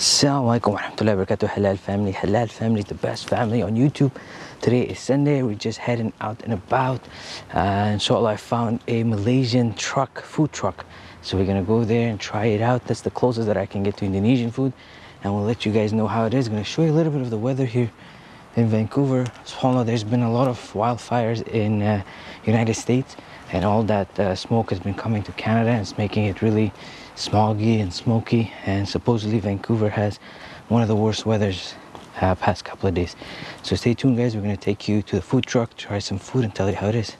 Assalamu alaikum warahmatullahi wabarakatuh. Halal family Halal family the best family on YouTube. Today is Sunday. We're just heading out and about. Uh, Inshallah I found a Malaysian truck food truck. So we're gonna go there and try it out. That's the closest that I can get to Indonesian food. And we'll let you guys know how it is. Gonna show you a little bit of the weather here in Vancouver. SubhanAllah there's been a lot of wildfires in uh, United States and all that uh, smoke has been coming to Canada and it's making it really smoggy and smoky and supposedly Vancouver has one of the worst weathers uh, past couple of days. So stay tuned guys. We're going to take you to the food truck try some food and tell you how it is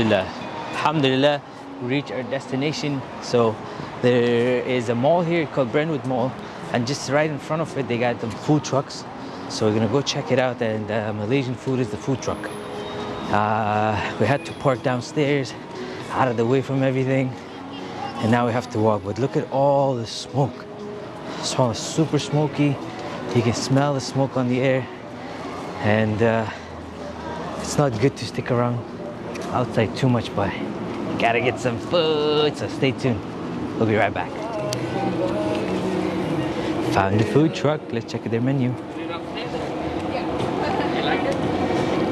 Alhamdulillah. Alhamdulillah, we reached our destination. So there is a mall here called Brentwood Mall, and just right in front of it, they got the food trucks. So we're gonna go check it out. And uh, Malaysian food is the food truck. Uh, we had to park downstairs, out of the way from everything, and now we have to walk. But look at all the smoke. So it's super smoky. You can smell the smoke on the air, and uh, it's not good to stick around outside too much, but gotta get some food, so stay tuned. We'll be right back. Found the food truck, let's check their menu.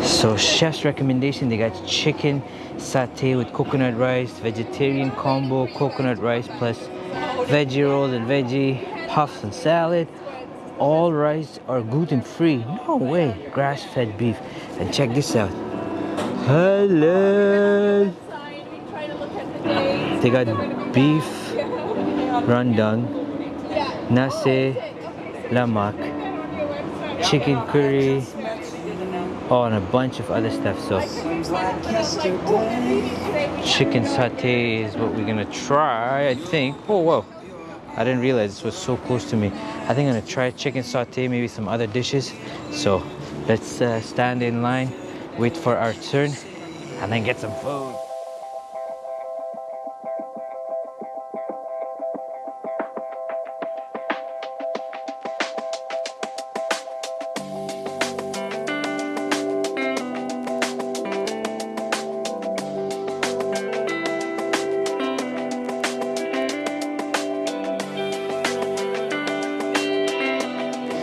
So chef's recommendation, they got chicken satay with coconut rice, vegetarian combo, coconut rice plus veggie rolls and veggie puffs and salad. All rice are gluten free. No way, grass fed beef. And check this out. Hello. They got beef rendang, nasi lemak, chicken curry, oh, and a bunch of other stuff. So, chicken satay is what we're gonna try, I think. Oh, whoa. I didn't realize this was so close to me. I think I'm gonna try chicken satay, maybe some other dishes. So, let's uh, stand in line wait for our turn, and then get some food.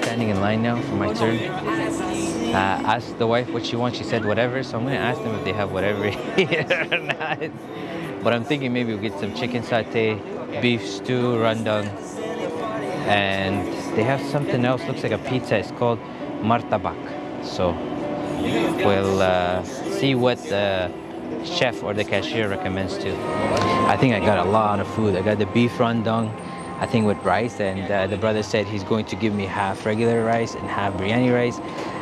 Standing in line now for my turn uh, asked the wife what she wants. She said whatever. So I'm gonna ask them if they have whatever here or not. But I'm thinking maybe we'll get some chicken satay, beef stew, rendang, and they have something else. Looks like a pizza. It's called martabak. So we'll uh, see what the chef or the cashier recommends too. I think I got a lot of food. I got the beef rendang. I think with rice and uh, the brother said he's going to give me half regular rice and half biryani rice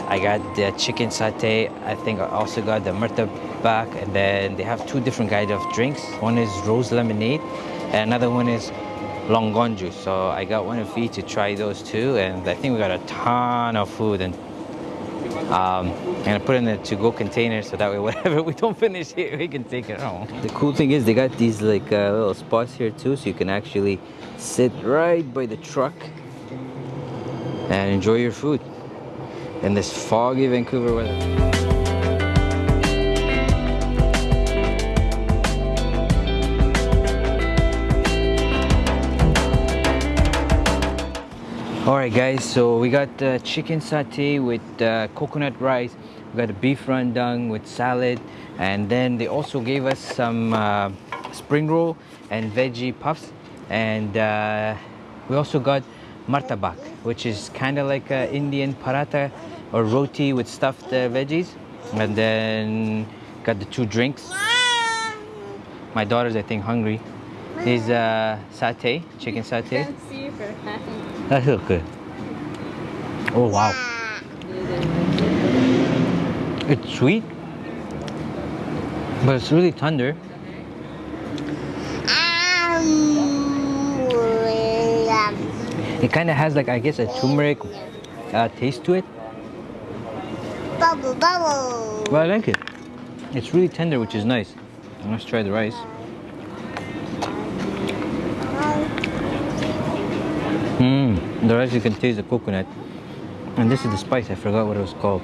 I got the chicken satay. I think I also got the murtabak. And then they have two different kinds of drinks. One is rose lemonade and another one is longonju. So I got one of each to try those two. And I think we got a ton of food. And um, I'm gonna put it in the to-go container so that way whatever we don't finish here, we can take it home. The cool thing is they got these like uh, little spots here too, so you can actually sit right by the truck and enjoy your food in this foggy Vancouver weather. all right guys so we got uh, chicken satay with uh, coconut rice we got a beef rendang with salad and then they also gave us some uh, spring roll and veggie puffs and uh, we also got martabak which is kind of like an indian paratha or roti with stuffed uh, veggies and then got the two drinks. My daughter's i think hungry. Is uh, satay chicken satay. That looks good. Oh wow. It's sweet But it's really tender. It kind of has like, I guess, a turmeric uh, taste to it. Bubble, bubble. I like it. It's really tender, which is nice. Let's try the rice. Mmm, the rice you can taste the coconut. And this is the spice, I forgot what it was called.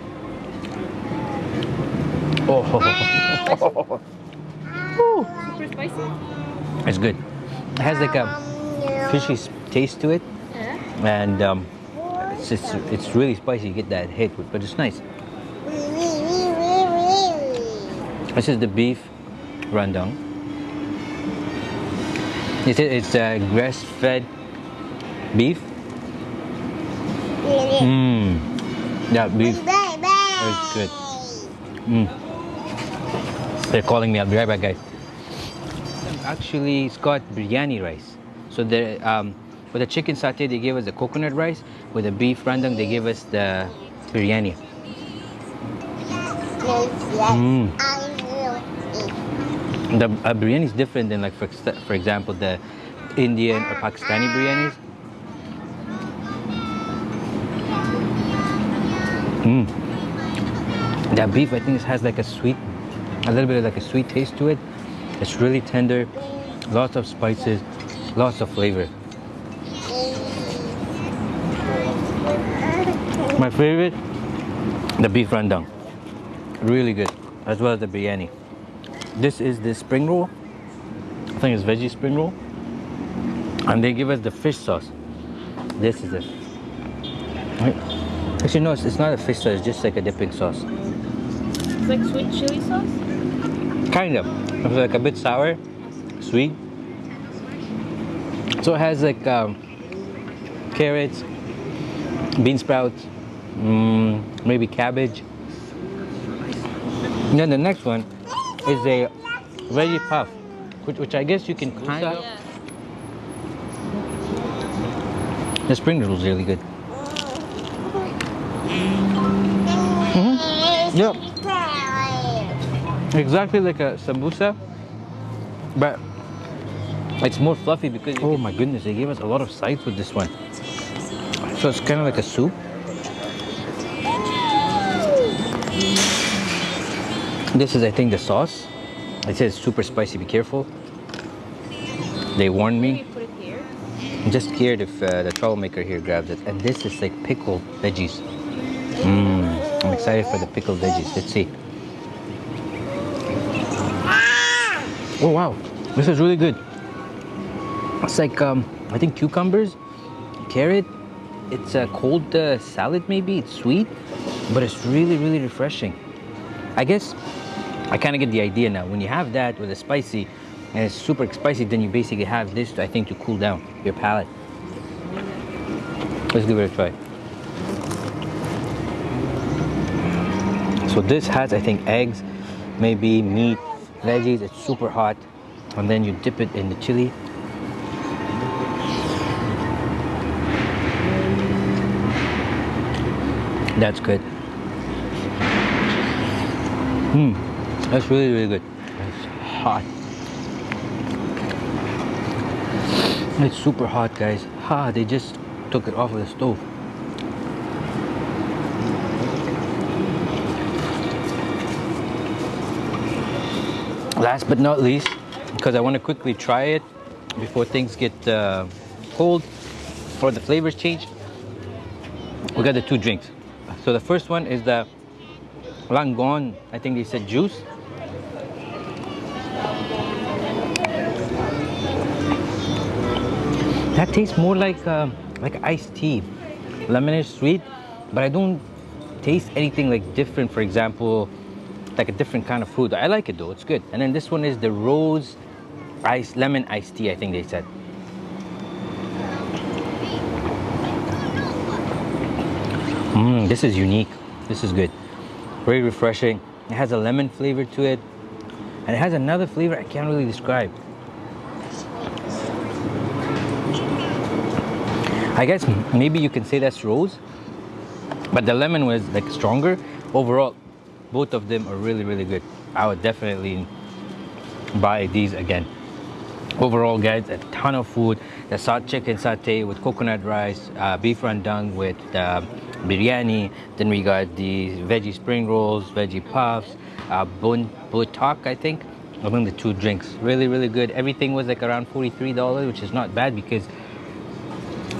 Oh, Super spicy. it's good. It has like a fishy taste to it. Yeah. And um, it's, just, it's really spicy, you get that hit, but it's nice. This is the beef rendang. It's, it's uh, grass-fed beef. Mmm. That beef is good. Mmm. They're calling me. I'll be right back, guys. Actually, it's got biryani rice. So the um, for the chicken satay, they gave us the coconut rice. With the beef rendang, they gave us the biryani. Mm. The uh, biryani is different than like for, for example the Indian or Pakistani biryanis. Mm. That beef I think it has like a sweet, a little bit of like a sweet taste to it. It's really tender, lots of spices, lots of flavor. My favorite, the beef rendang. Really good, as well as the biryani. This is the spring roll. I think it's veggie spring roll. And they give us the fish sauce. This is it. Right. Actually, no, it's, it's not a fish sauce. It's just like a dipping sauce. It's like sweet chili sauce. Kind of. It's like a bit sour, sweet. So it has like um, carrots, bean sprouts, mm, maybe cabbage. And then the next one is a very puff, which, which I guess you can kind of. Yeah. The spring roll is really good. Mm-hmm. Yep. Exactly like a sambusa, but it's more fluffy because oh my goodness, they gave us a lot of sides with this one. So it's kind of like a soup. This is, I think, the sauce. It says super spicy. Be careful. They warned me. Put it here. I'm just scared if uh, the troublemaker here grabs it. And this is like pickled veggies. Mmm. I'm excited for the pickled veggies. Let's see. Oh wow, this is really good. It's like um, I think cucumbers, carrot. It's a cold uh, salad maybe. It's sweet, but it's really really refreshing. I guess I kind of get the idea now. When you have that with a spicy, and it's super spicy, then you basically have this, I think, to cool down your palate. Let's give it a try. So this has, I think, eggs, maybe meat, veggies. It's super hot, and then you dip it in the chili. That's good. Hmm, that's really, really good. It's hot. It's super hot, guys. Ha, they just took it off of the stove. Last but not least, because I want to quickly try it before things get uh, cold or the flavors change, we got the two drinks. So the first one is the longan, I think they said juice. That tastes more like uh, like iced tea, lemonish sweet, but I don't taste anything like different. For example, like a different kind of food. I like it though; it's good. And then this one is the rose ice lemon iced tea. I think they said. Mmm, this is unique. This is good. Very refreshing. It has a lemon flavor to it, and it has another flavor I can't really describe. I guess maybe you can say that's rose, but the lemon was like stronger. Overall, both of them are really, really good. I would definitely buy these again. Overall guys a ton of food. The salt chicken satay with coconut rice uh, beef rendang with uh, biryani. Then we got the veggie spring rolls veggie puffs uh, bun butak i think among the two drinks. Really really good. Everything was like around 43 dollars which is not bad because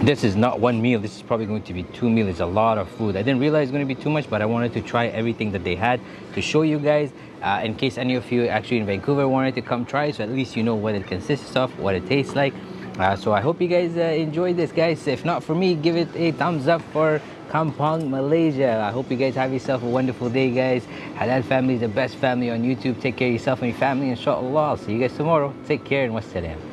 this is not one meal this is probably going to be two meals it's a lot of food i didn't realize it's going to be too much but i wanted to try everything that they had to show you guys uh, in case any of you actually in vancouver wanted to come try so at least you know what it consists of what it tastes like uh, so i hope you guys uh, enjoyed this guys if not for me give it a thumbs up for Kampong, Malaysia. I hope you guys have yourself a wonderful day, guys. Halal family is the best family on YouTube. Take care of yourself and your family, inshallah. I'll see you guys tomorrow. Take care and wassalam.